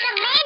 to me.